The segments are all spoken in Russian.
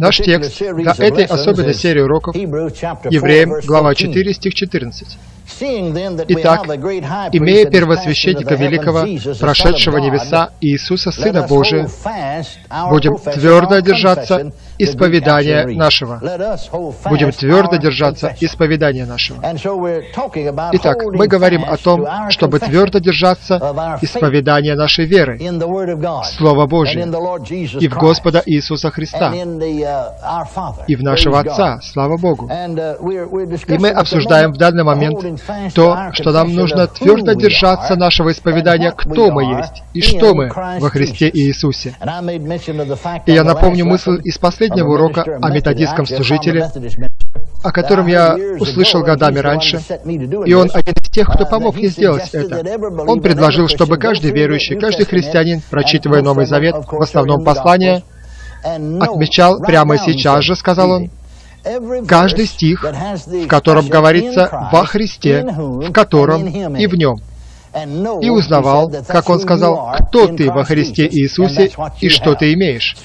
Наш текст для этой особенной серии уроков Евреям, глава 4, стих 14. Итак, имея первосвященника великого, прошедшего небеса Иисуса, Сына Божия, будем твердо держаться исповедания нашего. Будем твердо держаться исповедания нашего. Итак, мы говорим о том, чтобы твердо держаться исповедания нашей веры, Слова Божия, и в Господа Иисуса Христа, и в нашего Отца, слава Богу. И мы обсуждаем в данный момент то, что нам нужно твердо держаться нашего исповедания, кто мы есть и что мы во Христе Иисусе. И я напомню мысль из последнего урока о методистском служителе, о котором я услышал годами раньше, и он один из тех, кто помог мне сделать это. Он предложил, чтобы каждый верующий, каждый христианин, прочитывая Новый Завет, в основном послание, отмечал прямо сейчас же, сказал он, каждый стих, в котором говорится «во Христе», в котором и в нем и узнавал, как он сказал, кто ты во Христе Иисусе и что ты имеешь.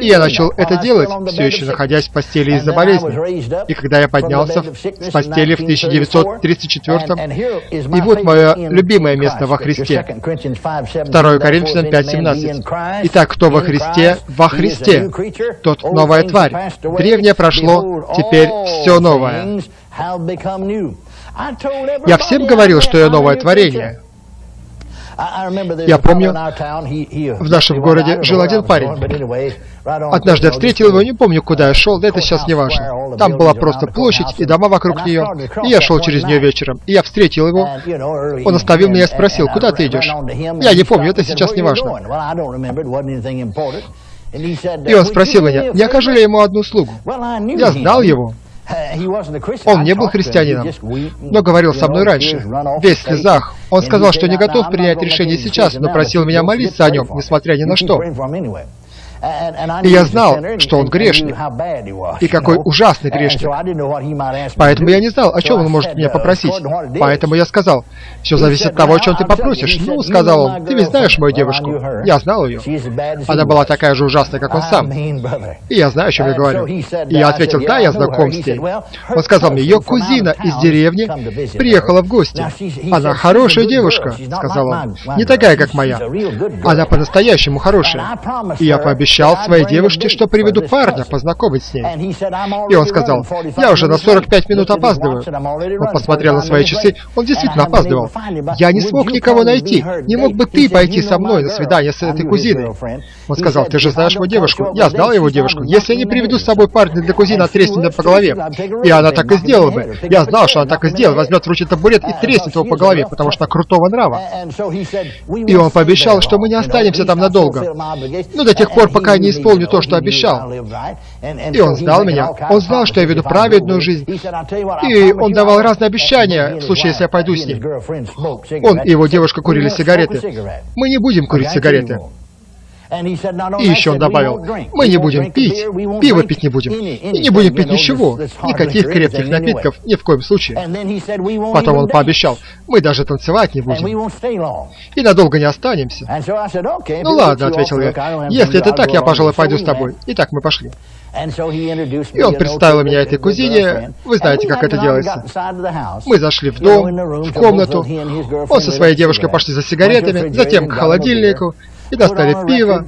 И я начал это делать, все еще находясь в постели из-за болезни. И когда я поднялся с постели в 1934 и вот мое любимое место во Христе. 2 Коринфянам 5.17. Итак, кто во Христе? Во Христе. Тот новая тварь. Древнее прошло, теперь все новое. Я всем говорил, что я новое творение. Я помню, в нашем городе жил один парень. Однажды я встретил его, не помню, куда я шел, да это сейчас не важно. Там была просто площадь и дома вокруг нее, и я шел через нее вечером, и я встретил его. Он оставил меня и спросил, куда ты идешь? Я не помню, это сейчас не важно. И он спросил меня, не окажу ли ему одну услугу. Я знал его. Он не был христианином, но говорил со мной раньше, весь в слезах. Он сказал, что не готов принять решение сейчас, но просил меня молиться о нем, несмотря ни на что. И я знал, что он грешник, и какой ужасный грешник. Поэтому я не знал, о чем он может меня попросить. Поэтому я сказал, все зависит от того, о чем ты попросишь. Ну, сказал он, ты ведь знаешь мою девушку. Я знал ее. Она была такая же ужасная, как он сам. И я знаю, о чем я говорю. И я ответил, да, я знаком с ней. Он сказал мне, ее кузина из деревни приехала в гости. Она хорошая девушка, сказал он. Не такая, как моя. Она по-настоящему хорошая. И я пообещал, пообещал своей девушке, что приведу парня познакомить с ней. И он сказал, я уже на 45 минут опаздываю. Он посмотрел на свои часы, он действительно опаздывал. Я не смог никого найти. Не мог бы ты пойти со мной на свидание с этой кузиной? Он сказал, ты же знаешь мою девушку. Я знал его девушку. Если я не приведу с собой парня для кузины, отреснет по голове. И она так и сделала бы. Я знал, что она так и сделает. Возьмет в руки табурет и треснет его по голове, потому что она крутого нрава. И он пообещал, что мы не останемся там надолго. Ну, до тех пор, пока не исполню то, что обещал. И он знал меня. Он знал, что я веду праведную жизнь. И он давал разные обещания, в случае, если я пойду с ним. Он и его девушка курили сигареты. Мы не будем курить сигареты. И еще он добавил, мы не будем пить, пиво пить не будем, и не будем пить ничего, никаких крепких напитков, ни в коем случае. Потом он пообещал, мы даже танцевать не будем, и надолго не останемся. Ну ладно, ответил я, если это так, я, пожалуй, пойду с тобой. И так мы пошли. И он представил меня этой кузине. Вы знаете, как это делается. Мы зашли в дом, в комнату. Он со своей девушкой пошли за сигаретами, затем к холодильнику и достали пиво,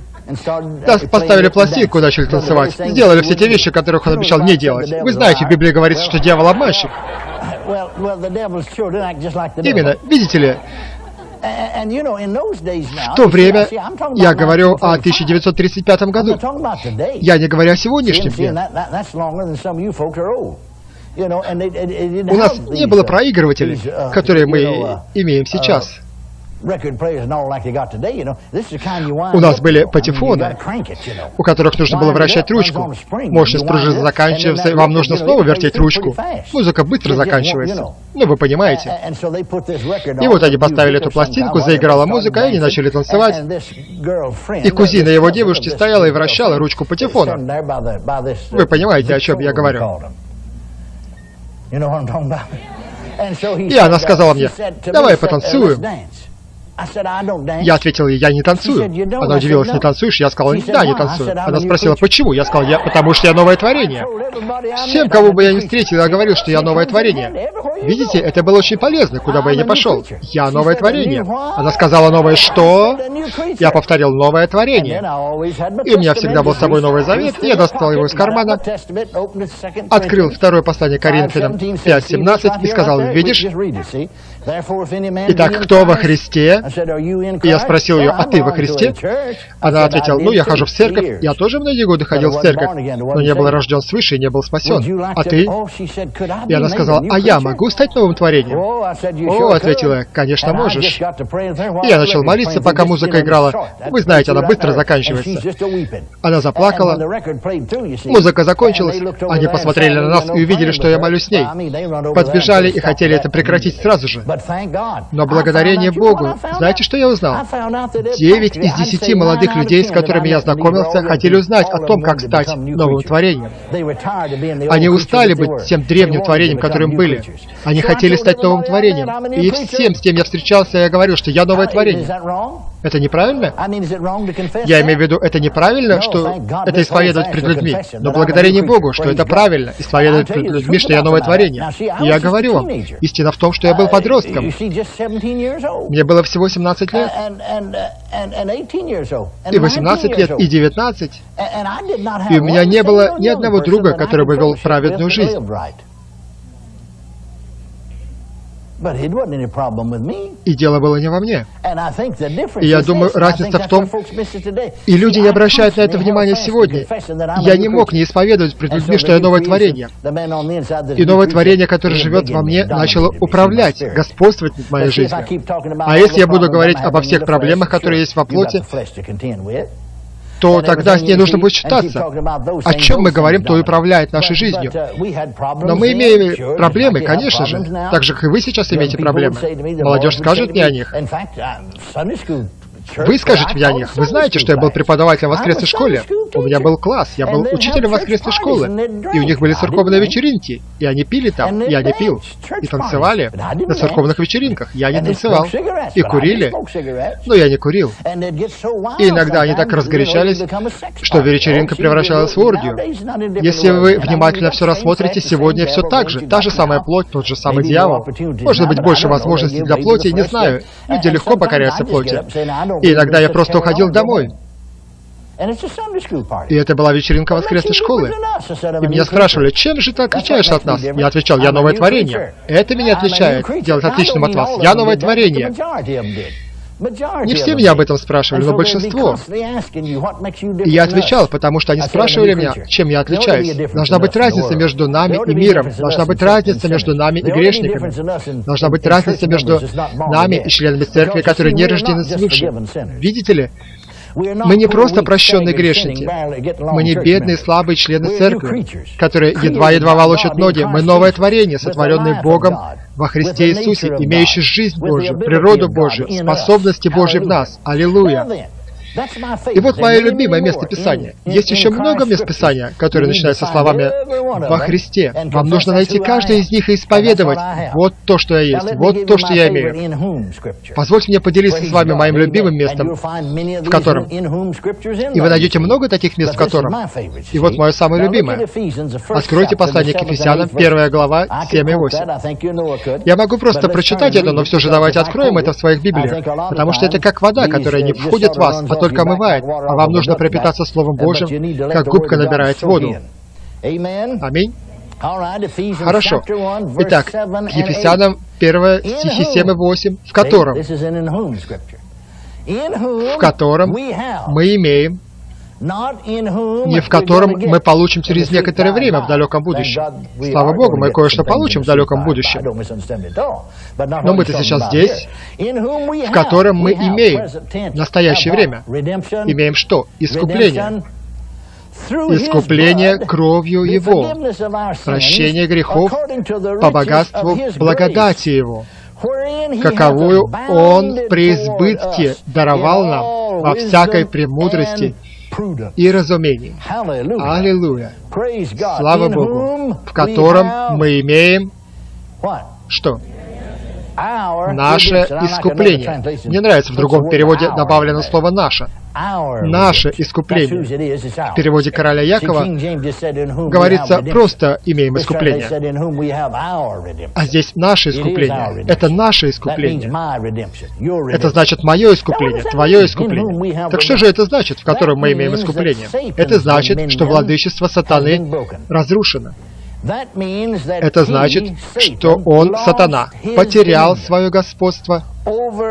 поставили пластинку, начали танцевать, сделали все те вещи, которых он обещал не делать. Вы знаете, в Библии говорится, что дьявол обманщик. Именно, видите ли, в то время, я говорю о 1935 году, я не говорю о сегодняшнем дне. У нас не было проигрывателей, которые мы имеем сейчас. У нас были патефоны, у которых нужно было вращать ручку. Мощность пружины заканчивается, и вам нужно снова вертеть ручку. Музыка быстро заканчивается. Ну, вы понимаете. И вот они поставили эту пластинку, заиграла музыка, и они начали танцевать. И кузина его девушки стояла и вращала ручку патефона. Вы понимаете, о чем я говорю. И она сказала мне, давай потанцуем. Я ответил ей, я не танцую. Она удивилась, не танцуешь? Я сказал, да, не танцую. Она спросила, почему? Я сказал, я, потому что я новое творение. Всем, кого бы я не встретил, я говорил, что я новое творение. Видите, это было очень полезно, куда бы я ни пошел. Я новое творение. Она сказала, новое что? Я повторил, новое творение. И у меня всегда был с собой Новый Завет, я достал его из кармана, открыл второе послание Коринфянам 5.17 и сказал, видишь, Итак, кто во Христе? И я спросил ее, а ты во Христе? Она ответила, ну, я хожу в церковь. Я тоже многие годы ходил в церковь, но не был рожден свыше и не был спасен. А ты? И она сказала, а я могу стать новым творением? О, ответила я, конечно, можешь. И я начал молиться, пока музыка играла. Вы знаете, она быстро заканчивается. Она заплакала. Музыка закончилась. Они посмотрели на нас и увидели, что я молюсь с ней. Подбежали и хотели это прекратить сразу же. Но благодарение Богу, знаете, что я узнал? Девять из десяти молодых людей, с которыми я знакомился, хотели узнать о том, как стать новым творением. Они устали быть тем древним творением, которым были. Они хотели стать новым творением. И всем, с кем я встречался, я говорил, что я новое творение. Это неправильно? Я имею в виду, это неправильно, что это исповедовать перед людьми. Но благодарение Богу, что это правильно, исповедовать перед людьми, что я новое творение. И я говорю вам, истина в том, что я был подростком. Мне было всего 17 лет. И 18 лет, и 19. И у меня не было ни одного друга, который бы вел праведную жизнь. И дело было не во мне. И я думаю, разница в том, и люди не обращают на это внимания сегодня. Я не мог не исповедовать пред людьми, что я новое творение. И новое творение, которое живет во мне, начало управлять, господствовать над моей жизнью. А если я буду говорить обо всех проблемах, которые есть во плоти, то тогда с ней нужно будет считаться. О чем мы говорим, то и управляет нашей жизнью. Но мы имеем проблемы, конечно же, так же, как и вы сейчас имеете проблемы. Молодежь скажет мне о них. Вы скажете мне о них. Вы знаете, что я был преподавателем в воскресной школе. У меня был класс, я был учителем воскресной школы. И у них были церковные вечеринки. И они пили там, я не пил. И танцевали на церковных вечеринках. Я не танцевал. И курили. Но я не курил. И иногда они так разгорячались, что вечеринка превращалась в оргию. Если вы внимательно все рассмотрите, сегодня все так же. Та же самая плоть, тот же самый дьявол. Может быть, больше возможностей для плоти, не знаю. Люди легко покоряются плоти. И иногда я просто уходил домой. И это была вечеринка воскресной школы. И меня спрашивали, чем же ты отличаешься от нас? Я отвечал, я новое творение. Это меня отличает, делает отличным от вас. Я новое творение. Не все меня об этом спрашивали, но большинство. И я отвечал, потому что они спрашивали меня, чем я отличаюсь. Должна быть разница между нами и миром. Должна быть разница между нами и грешниками. Должна быть разница между нами и членами церкви, которые не рождены свыше. Видите ли? Мы не просто прощенные грешники. Мы не бедные, слабые члены церкви, которые едва-едва волочат ноги. Мы новое творение, сотворенное Богом во Христе Иисусе, имеющее жизнь Божию, природу Божию, способности Божьи в нас. Аллилуйя! И вот мое любимое место Писания. Есть еще много мест Писания, которые начинаются словами «во Христе». Вам нужно найти каждое из них и исповедовать. Вот то, что я есть, вот то, что я имею. Позвольте мне поделиться с вами моим любимым местом, в котором... И вы найдете много таких мест, в котором... И вот мое самое любимое. Откройте послание к Ефесянам, первая глава, 7 и 8. Я могу просто прочитать это, но все же давайте откроем это в своих Библиях, потому что это как вода, которая не входит в вас, только омывает, а вам нужно пропитаться Словом Божьим, как губка набирает воду. Аминь. Хорошо. Итак, к Ефесянам 1 стихи 7 и 8, в котором, в котором мы имеем не в котором мы получим через некоторое время в далеком будущем. Слава Богу, мы кое-что получим в далеком будущем. Но мы-то сейчас здесь, в котором мы имеем настоящее время. Имеем что? Искупление. Искупление кровью Его, прощение грехов по богатству благодати Его, каковую Он при избытке даровал нам во всякой премудрости и разумении. Аллилуйя! Слава Богу! В котором мы имеем что? Наше искупление. Мне нравится в другом переводе добавлено слово «наше». Наше искупление. В переводе короля Якова говорится просто «имеем искупление». А здесь наше искупление. Это наше искупление. Это значит мое искупление, твое искупление. Так что же это значит, в котором мы имеем искупление? Это значит, что владычество сатаны разрушено. Это значит, что он, сатана, потерял свое господство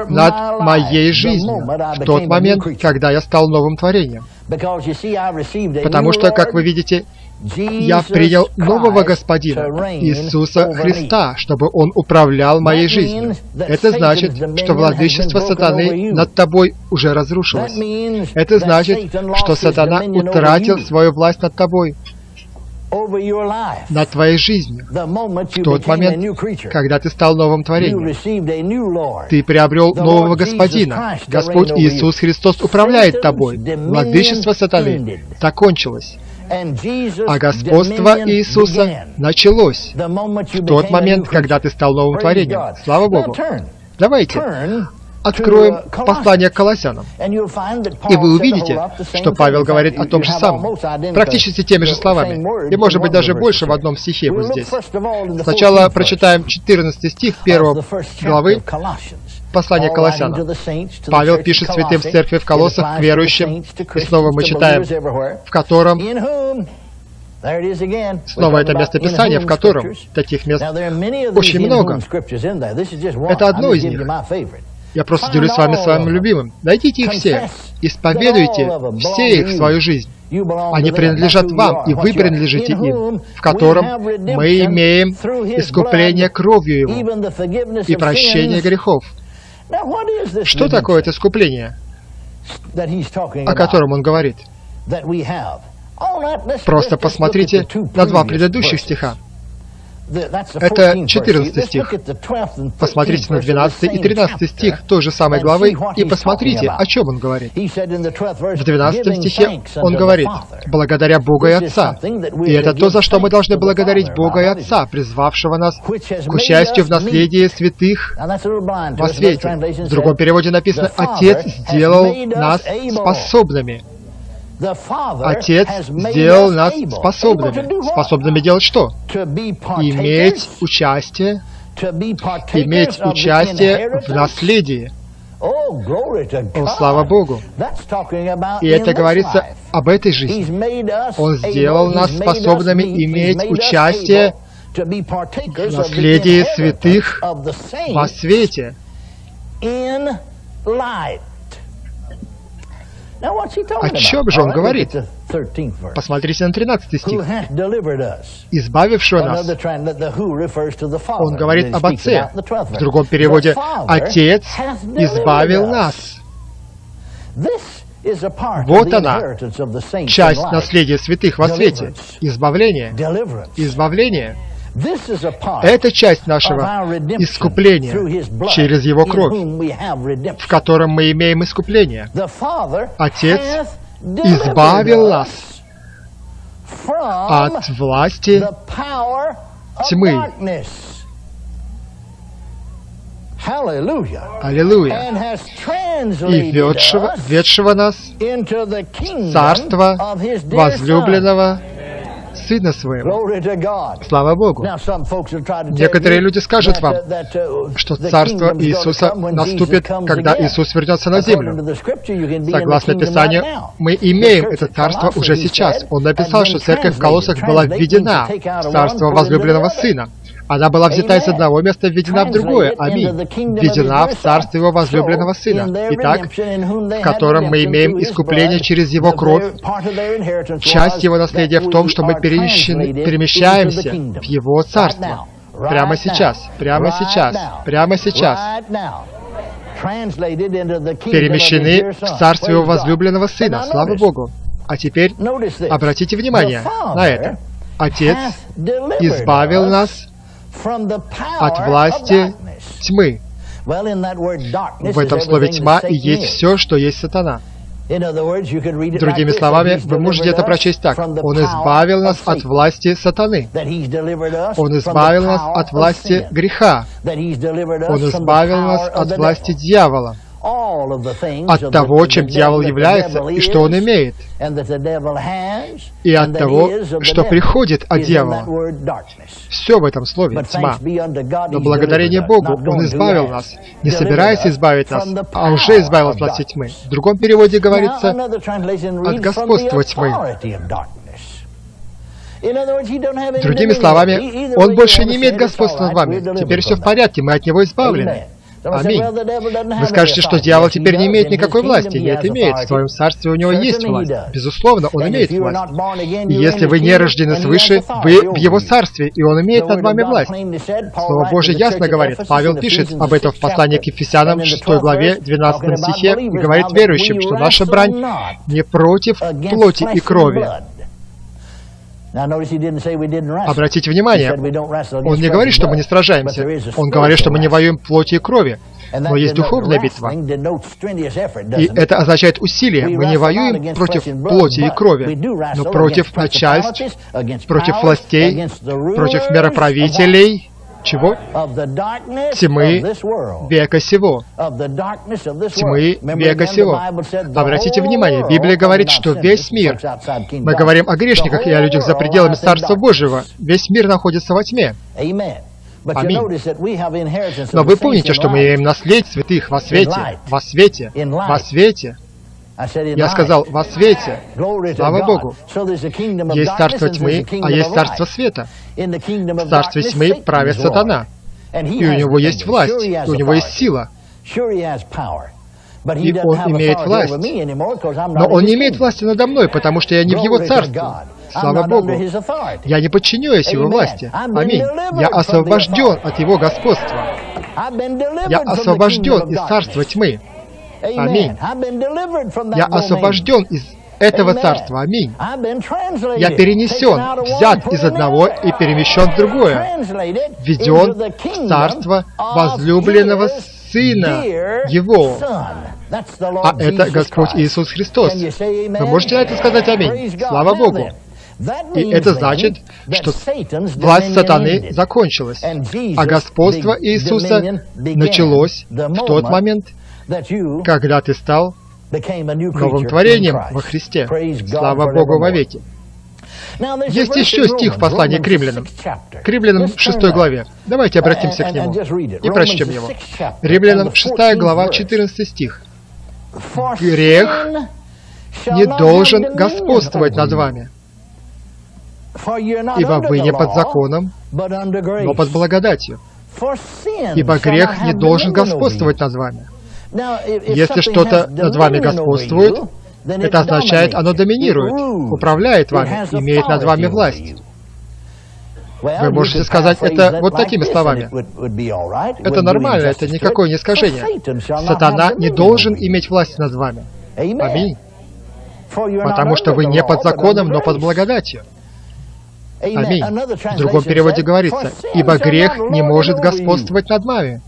над моей жизнью в тот момент, когда я стал новым творением. Потому что, как вы видите, я принял нового Господина, Иисуса Христа, чтобы Он управлял моей жизнью. Это значит, что владычество сатаны над тобой уже разрушилось. Это значит, что сатана утратил свою власть над тобой над твоей жизнью. В тот момент, когда ты стал новым творением, ты приобрел нового Господина. Господь Иисус Христос управляет тобой. Владычество сатаны закончилось. А господство Иисуса началось в тот момент, когда ты стал новым творением. Слава Богу. Давайте откроем послание к Колоссянам, и вы увидите, что Павел говорит о том же самом, практически теми же словами, и может быть даже больше в одном стихе вот здесь. Сначала прочитаем 14 стих 1 главы послания Колоссянам. Павел пишет святым в церкви в Колоссах к верующим, и снова мы читаем, в котором Снова это место Писания, в котором таких мест очень много. Это одно из них. Я просто делюсь с вами своим любимым. Найдите их все, исповедуйте все их в свою жизнь. Они принадлежат вам, и вы принадлежите им, в котором мы имеем искупление кровью Его и прощение грехов. Что такое это искупление, о котором он говорит? Просто посмотрите на два предыдущих стиха. Это 14 стих. Посмотрите на 12 и 13 стих той же самой главы и посмотрите, о чем он говорит. В 12 стихе он говорит, «Благодаря Бога и Отца». И это то, за что мы должны благодарить Бога и Отца, призвавшего нас к участию в наследии святых во свете. В другом переводе написано, «Отец сделал нас способными». Отец сделал нас способными. Способными делать что? Иметь участие, иметь участие в наследии. О, слава Богу! И это говорится об этой жизни. Он сделал нас способными иметь участие в наследии святых во свете. О чем же он говорит? Посмотрите на 13 стих. «Избавившего нас». Он говорит об Отце. В другом переводе «Отец избавил нас». Вот она, часть наследия святых во свете. Избавление. Избавление. Это часть нашего искупления через Его кровь, в котором мы имеем искупление. Отец избавил нас от власти тьмы. Аллилуйя. И ведшего, ведшего нас в царство возлюбленного Сына Своего. Слава Богу. Некоторые люди скажут вам, uh, что Царство Иисуса наступит, когда Иисус вернется на землю. Согласно Писанию, мы имеем это Царство уже сейчас. Он написал, что Церковь в Колоссах была введена в Царство возлюбленного Сына. Она была взята из одного места, введена в другое. Аминь. Введена в Царство Его возлюбленного Сына. Итак, в котором мы имеем искупление через Его кровь. Часть Его наследия в том, что мы перемещаемся в Его Царство. Прямо сейчас, прямо сейчас, прямо сейчас перемещены в Царство Его возлюбленного Сына. Слава Богу! А теперь обратите внимание на это. Отец избавил нас от власти тьмы. В этом слове «тьма» и есть все, что есть сатана. Другими словами, вы можете это прочесть так. Он избавил нас от власти сатаны. Он избавил нас от власти греха. Он избавил нас от власти дьявола от того, чем дьявол является и что он имеет, и от того, что приходит от дьявола. Все в этом слове — тьма. Но благодарение Богу Он избавил нас, не собираясь избавить нас, а уже избавил от власти тьмы. В другом переводе говорится «от господства тьмы». Другими словами, Он больше не имеет господства над вами. Теперь все в порядке, мы от Него избавлены. Аминь. Вы скажете, что дьявол теперь не имеет никакой власти. Нет, имеет. В своем царстве у него есть власть. Безусловно, он имеет власть. И если вы не рождены свыше, вы в его царстве, и он имеет над вами власть. Слово Божье ясно говорит. Павел пишет об этом в послании к Ефесянам, 6 главе, 12 стихе, и говорит верующим, что наша брань не против плоти и крови, Обратите внимание, он не говорит, что мы не сражаемся. Он говорит, что мы не воюем плоти и крови. Но есть духовная битва. И это означает усилие. Мы не воюем против плоти и крови, но против начальств, против властей, против мироправителей, чего? Тьмы века сего. Тьмы века сего. Обратите внимание, Библия говорит, что весь мир, мы говорим о грешниках и о людях за пределами Царства Божьего, весь мир находится во тьме. Аминь. Но вы помните, что мы имеем наследие святых во свете, во свете, во свете. Я сказал, во свете, слава Богу, есть царство тьмы, а есть царство света. В царстве тьмы правит сатана, и у него есть власть, и у него есть сила. И он имеет власть. Но он не имеет власти надо мной, потому что я не в его царстве. Слава Богу. Я не подчиняюсь его власти. Аминь. Я освобожден от его господства. Я освобожден из царства тьмы. Аминь. Я освобожден из этого царства. Аминь. Я перенесен, взят из одного и перемещен в другое, введен в царство возлюбленного Сына Его. А это Господь Иисус Христос. Вы можете на это сказать Аминь? Слава Богу. И это значит, что власть сатаны закончилась, а господство Иисуса началось в тот момент, когда ты стал новым творением во Христе. Слава Богу вовеки. Есть еще стих в послании к римлянам, к римлянам 6 главе. Давайте обратимся к нему. и прочтем его. Римлянам 6 глава, 14 стих. «Грех не должен господствовать над вами, ибо вы не под законом, но под благодатью. Ибо грех не должен господствовать над вами, если что-то над вами господствует, это означает, оно доминирует, управляет вами, имеет над вами власть. Вы можете сказать это вот такими словами. Это нормально, это никакое не искажение. Сатана не должен иметь власть над вами. Аминь. Потому что вы не под законом, но под благодатью. Аминь. В другом переводе говорится, «Ибо грех не может господствовать над вами».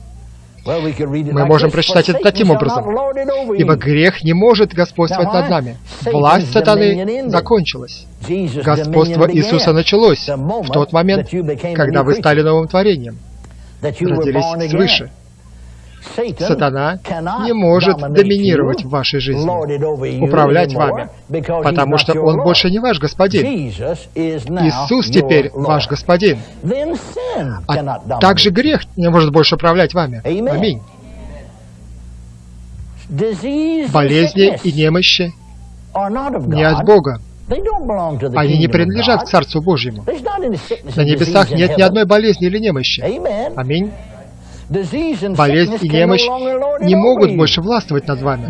Мы можем прочитать это таким образом. «Ибо грех не может господствовать над нами. Власть сатаны закончилась. Господство Иисуса началось в тот момент, когда вы стали новым творением, родились свыше. Сатана не может доминировать в вашей жизни, управлять вами, потому что Он больше не ваш господин. Иисус теперь ваш господин. А также грех не может больше управлять вами. Аминь. Болезни и немощи не от Бога. Они не принадлежат к Царству Божьему. На небесах нет ни одной болезни или немощи. Аминь. Болезнь и немощь не могут больше властвовать над вами.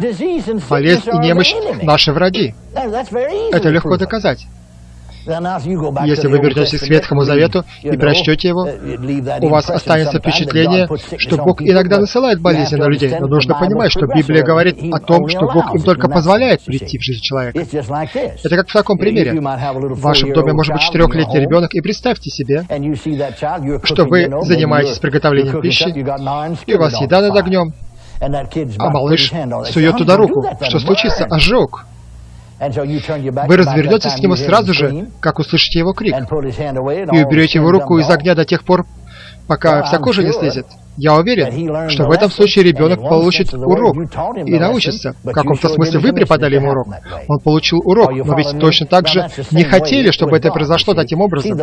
Болезнь и немощь — наши враги. Это легко доказать. Если вы вернетесь к Ветхому Завету и прочтете его, у вас останется впечатление, что Бог иногда насылает болезни на людей, но нужно понимать, что Библия говорит о том, что Бог им только позволяет прийти в жизнь человека. Это как в таком примере. В вашем доме может быть четырехлетний ребенок, и представьте себе, что вы занимаетесь приготовлением пищи, и у вас еда над огнем, а малыш сует туда руку. Что случится? Ожог. Вы развернетесь к нему сразу же, как услышите его крик, и уберете его руку из огня до тех пор, пока вся кожа не слезет. Я уверен, что в этом случае ребенок получит урок и научится. В каком-то смысле вы преподали ему урок. Он получил урок, но ведь точно так же не хотели, чтобы это произошло таким образом.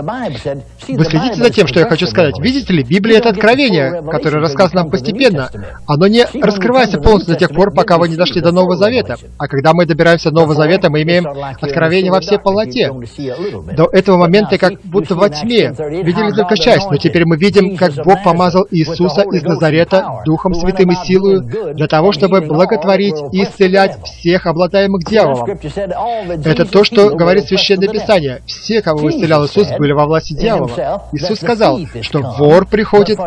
Вы следите за тем, что я хочу сказать. Видите ли, Библия — это откровение, которое рассказано нам постепенно. Оно не раскрывается полностью до тех пор, пока вы не дошли до Нового Завета. А когда мы добираемся до Нового Завета, мы имеем откровение во всей полноте. До этого момента как будто во тьме. Видели только часть, но теперь мы видим, как Бог помазал Иисуса из Назарета Духом Святым и силою для того, чтобы благотворить и исцелять всех обладаемых дьяволом. Это то, что говорит Священное Писание. Все, кого исцелял Иисус, были во власти дьявола. Иисус сказал, что вор приходит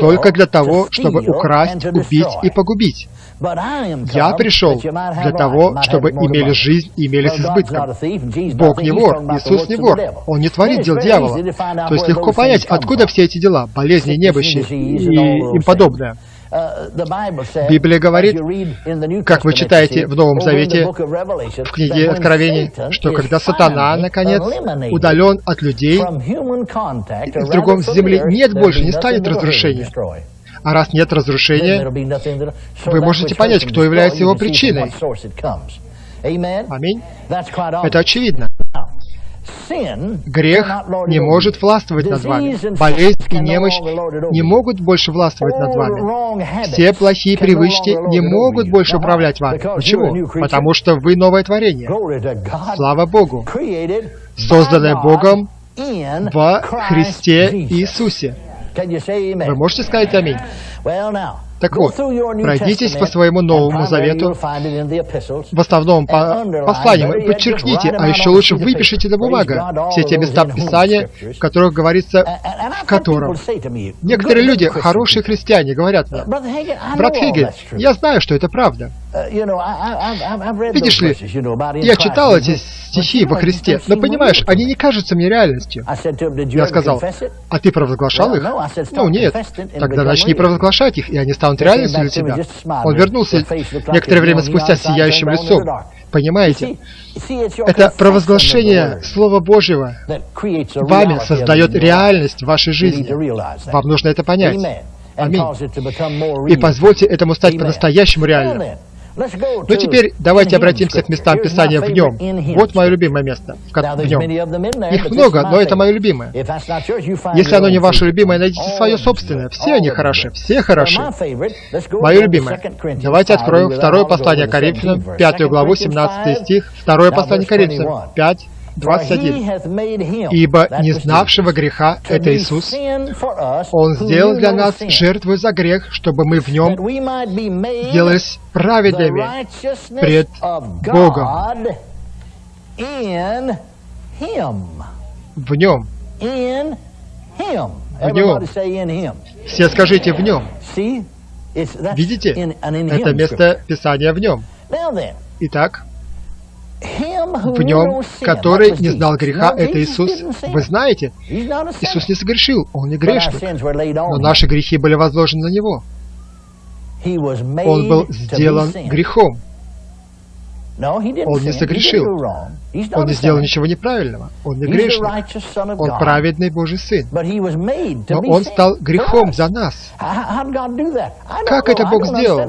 только для того, чтобы украсть, убить и погубить. Я пришел для того, чтобы имели жизнь и имели с избытком. Бог не вор, Иисус не вор, Он не творит дел дьявола. То есть легко понять, откуда все эти дела, болезни, немощи и им подобное. Библия говорит, как вы читаете в Новом Завете, в книге Откровений, что когда сатана, наконец, удален от людей, в другом земле нет больше, не станет разрушения. А раз нет разрушения, вы можете понять, кто является его причиной. Аминь. Это очевидно. Грех не может властвовать над вами. Болезнь и немощь не могут больше властвовать над вами. Все плохие привычки не могут больше управлять вами. Почему? Потому что вы новое творение. Слава Богу. Созданное Богом во Христе Иисусе. Вы можете сказать «Аминь»? Так вот, пройдитесь по своему Новому Завету, в основном по посланиям, подчеркните, а еще лучше выпишите на бумагу все те места Писания, в которых говорится, в котором. Некоторые люди, хорошие христиане, говорят мне, брат Хейген, я знаю, что это правда. Uh, Видишь ли, я читал эти стихи во Христе, но понимаешь, они не кажутся мне реальностью. Я сказал, а ты провозглашал их? Ну, нет. Тогда начни провозглашать их, и они станут реальностью для тебя. Он вернулся некоторое время спустя с сияющим лицом. Понимаете? Это провозглашение Слова Божьего вами создает реальность в вашей жизни. Вам нужно это понять. Аминь. И позвольте этому стать по-настоящему реальным. Ну теперь давайте обратимся к местам Писания в нем. Вот мое любимое место в нем. Их много, но это мое любимое. Если оно не ваше любимое, найдите свое собственное. Все они хороши, все хороши. Мое любимое. Давайте откроем второе послание Коринфянам, пятую главу, 17 стих. Второе послание Коринфянам, 5, 21. «Ибо не знавшего греха — это Иисус. Он сделал для нас жертву за грех, чтобы мы в нем сделались праведными пред Богом». В нем. В нем. Все скажите «в нем». Видите? Это место Писания в нем. Итак, в нем, который не знал греха, это Иисус. Вы знаете, Иисус не согрешил, Он не грешник, но наши грехи были возложены на Него. Он был сделан грехом. Он не согрешил. Он не сделал ничего неправильного. Он не грешник. Он праведный Божий Сын. Но Он стал грехом за нас. Как это Бог сделал?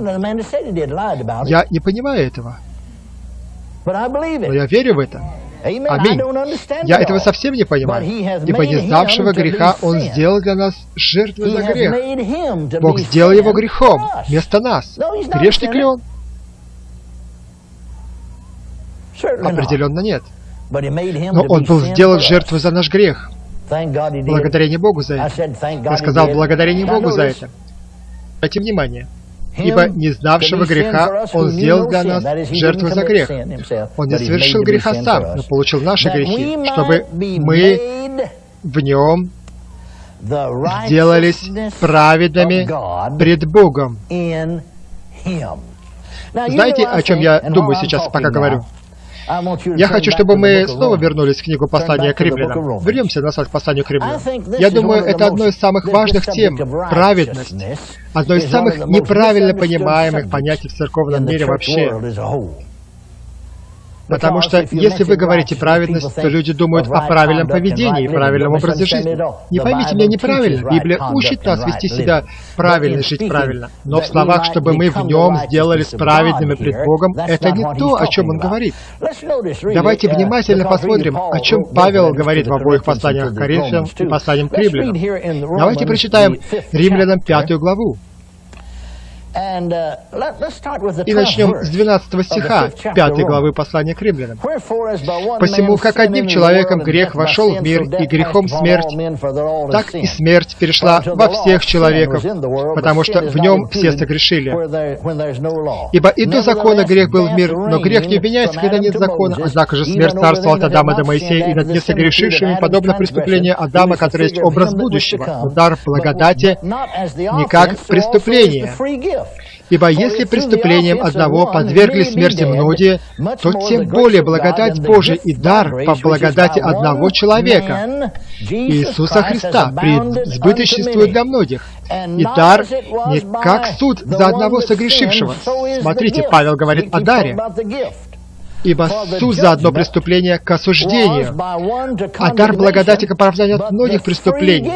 Я не понимаю этого. Но я верю в это. Аминь. Я этого совсем не понимаю. Ибо не знавшего греха Он сделал для нас жертву за грех. Бог сделал его грехом вместо нас. Грешник ли он? Определенно нет. Но Он был сделан жертвой за наш грех. Благодарение Богу за это. Я сказал благодарение Богу за это. Обратите внимание ибо не знавшего греха Он сделал для нас жертву за грех. Он не совершил греха сам, но получил наши грехи, чтобы мы в Нем сделались праведными пред Богом. Знаете, о чем я думаю сейчас, пока говорю? Я хочу, чтобы мы снова вернулись в книгу послания к римлянам. Вернемся назад к посланию к римлянам. Я думаю, это одно из самых важных тем – праведность. Одно из самых неправильно понимаемых понятий в церковном мире вообще. Потому что если вы говорите праведность, то люди думают о правильном поведении и правильном образе жизни. Не поймите меня неправильно, Библия учит нас вести себя правильно, жить правильно. Но в словах, чтобы мы в нем сделались праведными пред Богом, это не то, о чем он говорит. Давайте внимательно посмотрим, о чем Павел говорит в обоих посланиях к Коринфянам и посланиям к римлянам. Давайте прочитаем Римлянам пятую главу. Uh, И начнем с 12 стиха 5 главы послания к римлянам. «Посему, как одним человеком грех вошел в мир, и грехом смерть, так и смерть перешла во всех человеков, потому что в нем все согрешили. Ибо и до закона грех был в мир, но грех не обвиняется, когда нет закона. Однако же смерть царствовала от Адама до Моисея, и над несогрешившими, подобно преступлению Адама, который есть образ будущего. Но дар благодати не как преступление. Ибо если преступлением одного подвергли смерти многие, то тем более благодать Божия и дар по благодати одного человека, Иисуса Христа, преизбыточествует для многих. И дар не как суд за одного согрешившего. Смотрите, Павел говорит о даре. Ибо суд за одно преступление к осуждению, а дар благодати к оправданию от многих преступлений.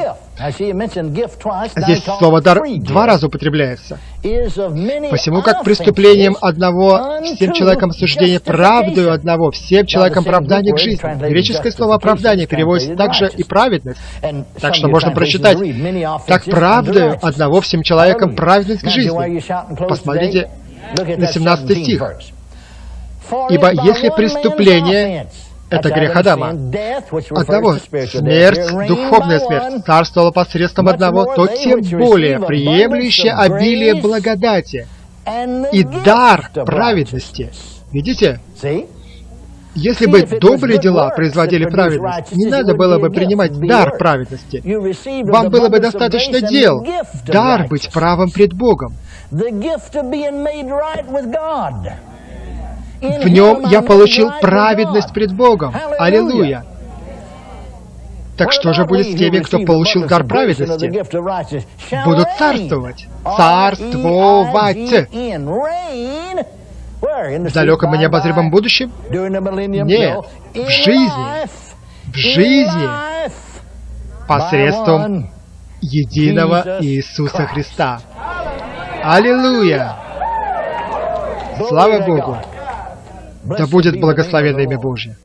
Здесь слово «дар» два раза употребляется. Посему как преступлением одного всем человеком осуждение, правдою одного всем человеком оправдание к жизни. Греческое слово «оправдание» переводится также и «праведность». Так что можно прочитать «так правдою одного всем человеком праведность к жизни». Посмотрите на 17 стих. Ибо если преступление — это грех Адама, одного смерть, духовная смерть, царствовала посредством одного, то тем более приемлющее обилие благодати и дар праведности. Видите? Если бы добрые дела производили праведность, не надо было бы принимать дар праведности. Вам было бы достаточно дел, дар быть правым пред Богом. В нем я получил праведность пред Богом. Аллилуйя! Так что же будет с теми, кто получил дар праведности? Будут царствовать. Царствовать. В далеком и необозримом будущем? Нет. В жизни. В жизни. Посредством единого Иисуса Христа. Аллилуйя! Слава Богу! Да будет благословено имя Божье.